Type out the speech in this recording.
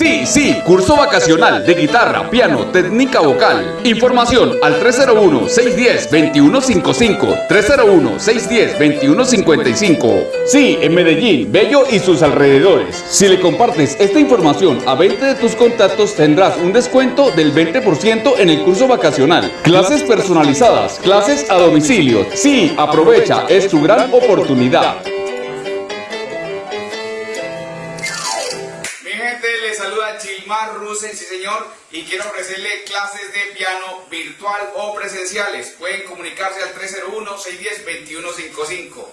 Sí, sí, curso vacacional de guitarra, piano, técnica vocal. Información al 301-610-2155. 301-610-2155. Sí, en Medellín, Bello y sus alrededores. Si le compartes esta información a 20 de tus contactos, tendrás un descuento del 20% en el curso vacacional. Clases personalizadas, clases a domicilio. Sí, aprovecha, es tu gran oportunidad. Les saluda Gilmar Rusen, sí señor, y quiero ofrecerle clases de piano virtual o presenciales. Pueden comunicarse al 301-610-2155.